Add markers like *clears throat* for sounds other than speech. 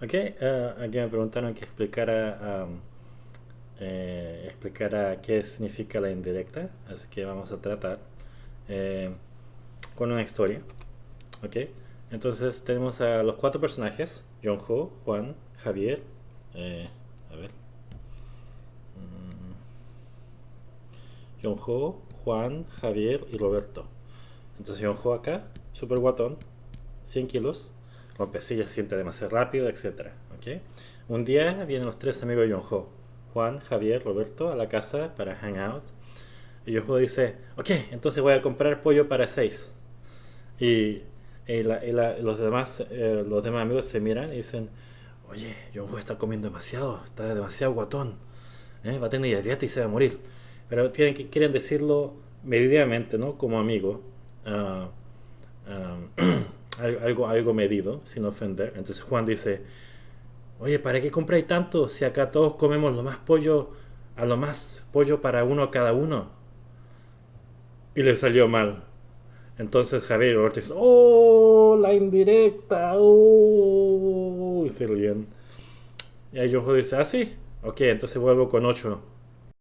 Ok, eh, aquí me preguntaron que explicara, um, explicara qué significa la indirecta, así que vamos a tratar eh, con una historia. Ok, entonces tenemos a los cuatro personajes, John Ho, Juan, Javier, eh, a ver, John Ho, Juan, Javier y Roberto. Entonces John Ho acá, super guatón, 100 kilos, rompecilla, se siente demasiado rápido, etc. ¿okay? Un día vienen los tres amigos de John Ho, Juan, Javier, Roberto, a la casa para hangout. Y John Ho dice, ok, entonces voy a comprar pollo para seis. Y, y la- y la- los, demás, eh, los demás amigos se miran y dicen, oye, John Ho está comiendo demasiado, está demasiado guatón. ¿eh? Va a tener diabetes y se va a morir. Pero tienen que, quieren decirlo medidamente, ¿no? Como amigo. Ah, al- *clears throat* algo, algo medido, sin ofender. Entonces Juan dice, oye, ¿para qué compráis tanto si acá todos comemos lo más pollo, a lo más pollo para uno cada uno? Y le salió mal. Entonces Javier dicen, ¡Oh! La indirecta, ¡Oh! Y se ríen. Y ahí Jojo dice, ¿ah, sí? Ok, entonces vuelvo con 8.